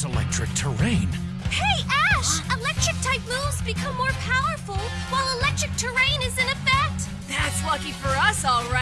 It's electric terrain. Hey, Ash! Electric type moves become more powerful while electric terrain is in effect. That's lucky for us, all right.